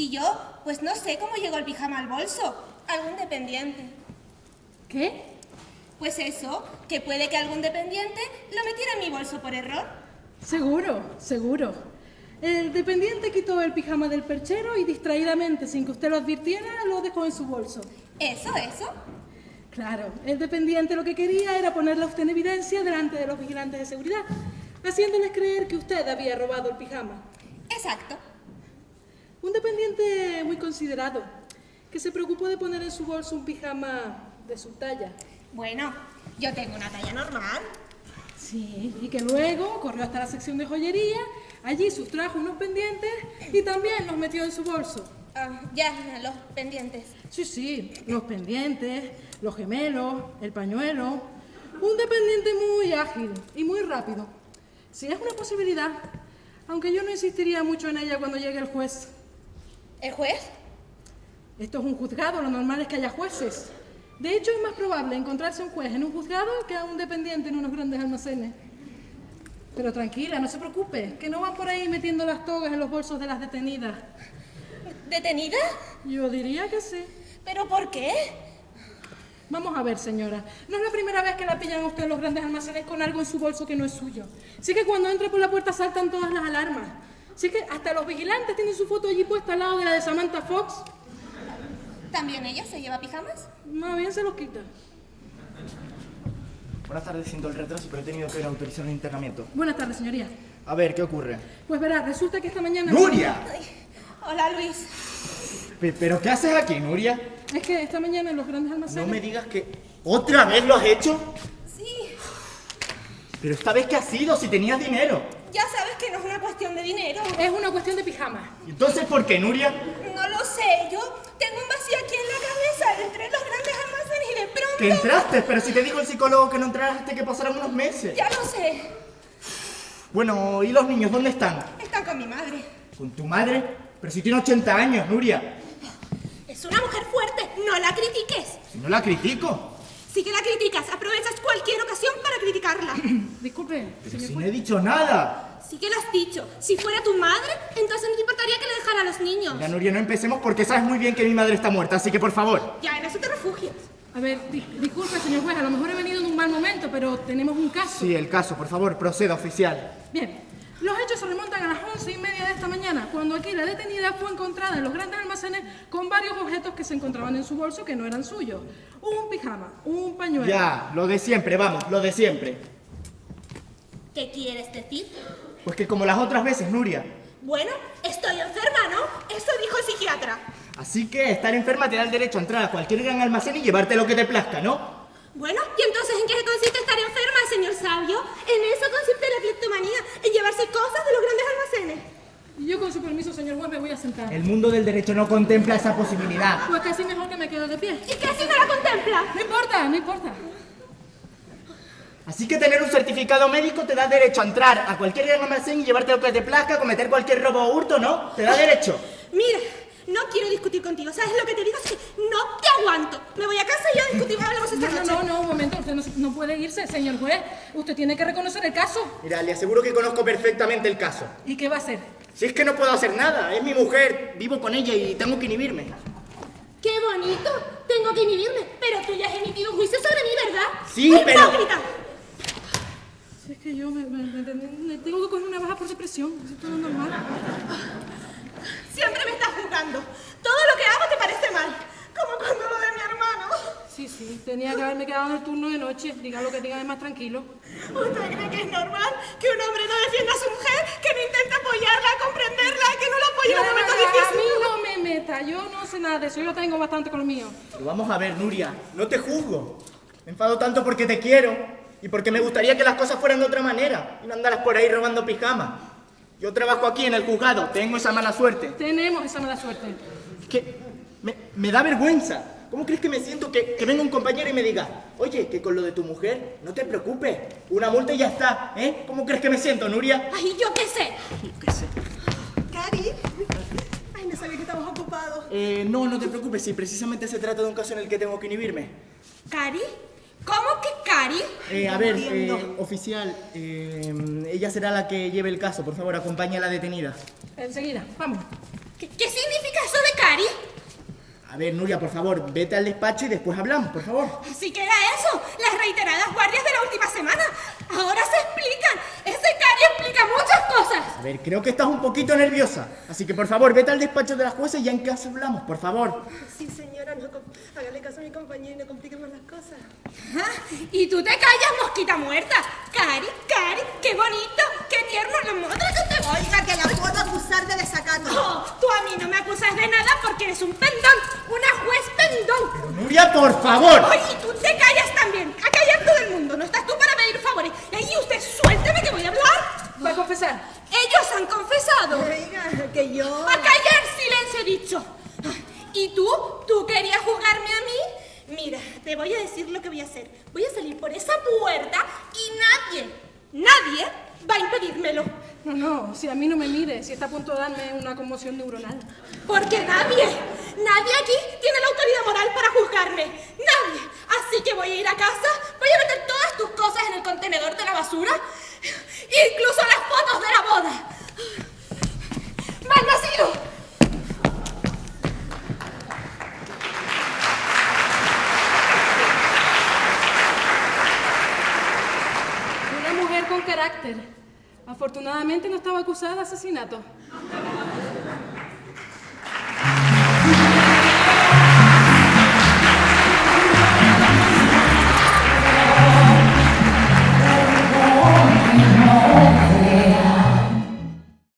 Si yo, pues no sé cómo llegó el pijama al bolso. Algún dependiente. ¿Qué? Pues eso, que puede que algún dependiente lo metiera en mi bolso por error. Seguro, seguro. El dependiente quitó el pijama del perchero y distraídamente, sin que usted lo advirtiera, lo dejó en su bolso. ¿Eso, eso? Claro, el dependiente lo que quería era ponerla usted en evidencia delante de los vigilantes de seguridad, haciéndoles creer que usted había robado el pijama. Exacto. Un dependiente muy considerado, que se preocupó de poner en su bolso un pijama de su talla. Bueno, yo tengo una talla normal. Sí, y que luego corrió hasta la sección de joyería, allí sustrajo unos pendientes y también los metió en su bolso. Ah, ya, los pendientes. Sí, sí, los pendientes, los gemelos, el pañuelo. Un dependiente muy ágil y muy rápido. Si es una posibilidad, aunque yo no insistiría mucho en ella cuando llegue el juez. ¿El juez? Esto es un juzgado, lo normal es que haya jueces. De hecho, es más probable encontrarse un juez en un juzgado que a un dependiente en unos grandes almacenes. Pero tranquila, no se preocupe, que no van por ahí metiendo las togas en los bolsos de las detenidas. ¿Detenida? Yo diría que sí. ¿Pero por qué? Vamos a ver, señora. No es la primera vez que la pillan a usted en los grandes almacenes con algo en su bolso que no es suyo. Sí que cuando entra por la puerta saltan todas las alarmas. Sí que hasta los vigilantes tienen su foto allí puesta al lado de la de Samantha Fox. ¿También ella se lleva pijamas? Más bien se los quita. Buenas tardes, siento el retraso, pero he tenido que ir a autorizar un internamiento. Buenas tardes, señoría. A ver, ¿qué ocurre? Pues verá, resulta que esta mañana... ¡Nuria! Ay, hola, Luis. Pe- ¿Pero qué haces aquí, Nuria? Es que esta mañana en los grandes almacenes... No me digas que... ¿Otra vez lo has hecho? Sí, Pero esta vez, ¿qué ha sido? Si tenías dinero. Ya sabes que no es una cuestión de dinero. Es una cuestión de pijama. Entonces, ¿por qué, Nuria? No lo sé, yo tengo un vacío aquí en la cabeza. Entré en los grandes almacenes y de pronto... Que entraste, pero si te dijo el psicólogo que no entraste, que pasaran unos meses. Ya lo sé. Bueno, ¿y los niños dónde están? Están con mi madre. ¿Con tu madre? Pero si tiene 80 años, Nuria. Es una mujer fuerte, no la critiques. Si no la critico. Sí que la criticas, aprovechas cualquier ocasión para criticarla. Disculpe, Pero si no he dicho nada. Sí que lo has dicho. Si fuera tu madre, entonces no te importaría que le dejara a los niños. Mira, Nuria, no empecemos porque sabes muy bien que mi madre está muerta, así que por favor. Ya, en eso te refugias. A ver, di- disculpe, señor juez, a lo mejor he venido en un mal momento, pero tenemos un caso. Sí, el caso, por favor, proceda, oficial. Bien, los hechos se remontan a las once y media de esta mañana, cuando aquí la detenida fue encontrada en los grandes almacenes con varios objetos que se encontraban en su bolso que no eran suyos. Un pijama, un pañuelo. Ya, lo de siempre, vamos, lo de siempre. ¿Qué quieres decir? Pues que como las otras veces, Nuria. Bueno, estoy enferma, ¿no? Eso dijo el psiquiatra. Así que estar enferma te da el derecho a entrar a cualquier gran almacén y llevarte lo que te plazca, ¿no? Bueno, ¿y entonces en qué consiste estar enferma, señor sabio? En eso consiste la cleptomanía, en llevarse cosas de los grandes almacenes. Y yo, con su permiso, señor juez, me voy a sentar. El mundo del derecho no contempla esa posibilidad. Pues casi mejor que me quedo de pie. ¿Y qué si no la contempla? No importa, no importa. Así que tener un certificado médico te da derecho a entrar a cualquier gran almacén y llevarte lo que te plazca, cometer cualquier robo o hurto, ¿no? Te da derecho. Mira, no quiero discutir contigo. ¿Sabes lo que te digo? Es que no te aguanto. Me voy a casa y ya discutimos, hablamos esta No, no, noche. no, no, un momento, usted no, no puede irse, señor juez. Usted tiene que reconocer el caso. Mira, le aseguro que conozco perfectamente el caso. ¿Y qué va a hacer? Si es que no puedo hacer nada, es mi mujer, vivo con ella y tengo que inhibirme. ¡Qué bonito! Tengo que inhibirme, pero tú ya has emitido un juicio sobre mí, ¿verdad? Sí, pero- ¡Hipócrita! Si es que yo me, me- me- me tengo que coger una baja por depresión. Eso es todo normal. Siempre me estás juzgando. Todo lo que hago te parece mal. Como cuando lo de mi hermano. Sí, sí, tenía que haberme quedado en el turno de noche. Diga lo que diga, es más tranquilo. ¿Usted cree que es normal que un hombre no defienda a su mujer, que no intenta apoyarla, comprenderla, que no la apoye en los momentos a mí difíciles? no me meta, yo no sé nada de eso, yo tengo bastante con lo mío. Pero vamos a ver, Nuria, no te juzgo. Me enfado tanto porque te quiero y porque me gustaría que las cosas fueran de otra manera y no andaras por ahí robando pijamas. Yo trabajo aquí en el juzgado, tengo esa mala suerte. Tenemos esa mala suerte. Es que me, me da vergüenza. ¿Cómo crees que me siento que, que venga un compañero y me diga, oye, que con lo de tu mujer, no te preocupes, una multa y ya está, ¿eh? ¿Cómo crees que me siento, Nuria? Ay, yo qué sé. Yo qué sé. Cari. Ay, no sabía que estábamos ocupados. Eh, no, no te preocupes, si precisamente se trata de un caso en el que tengo que inhibirme. ¿Cari? ¿Cómo que Cari? Eh, a ver, eh, oficial, eh, ella será la que lleve el caso, por favor, acompañe a la detenida. Enseguida, vamos. ¿Qué, qué significa eso de Cari? A ver, Nuria, por favor, vete al despacho y después hablamos, por favor. Así que era eso, las reiteradas guardias de la última semana. Ahora se explican. Ese Cari explica muchas cosas. A ver, creo que estás un poquito nerviosa. Así que, por favor, vete al despacho de la jueza y ya en casa hablamos, por favor. Sí, com- hágale caso a mi compañero y no compliquemos las cosas. Ajá, Y tú te callas, mosquita muerta. Cari, Cari, qué bonito, qué tierno los modos que te voy. Oiga, que la puedo acusar de desacato. Oh, tú a mí no me acusas de nada porque eres un pendón, una juez pendón. Nuria, por favor. Oye, tú te callas también. A callar todo el mundo. No estás tú para pedir favores. Y ahí usted suélteme que voy a hablar. Va a confesar. Ellos han confesado. Oiga, que yo... A callar, silencio he dicho. ¿Y tú? ¿Tú querías juzgarme a mí? Mira, te voy a decir lo que voy a hacer. Voy a salir por esa puerta y nadie, nadie va a impedírmelo. No, no, si a mí no me mire, si está a punto de darme una conmoción neuronal. Porque nadie, nadie aquí tiene la autoridad moral para juzgarme. Nadie. Así que voy a ir a casa, voy a meter todas tus cosas en el contenedor de la basura, incluso las fotos de la boda. ¡Mal nacido! Afortunadamente no estaba acusada de asesinato.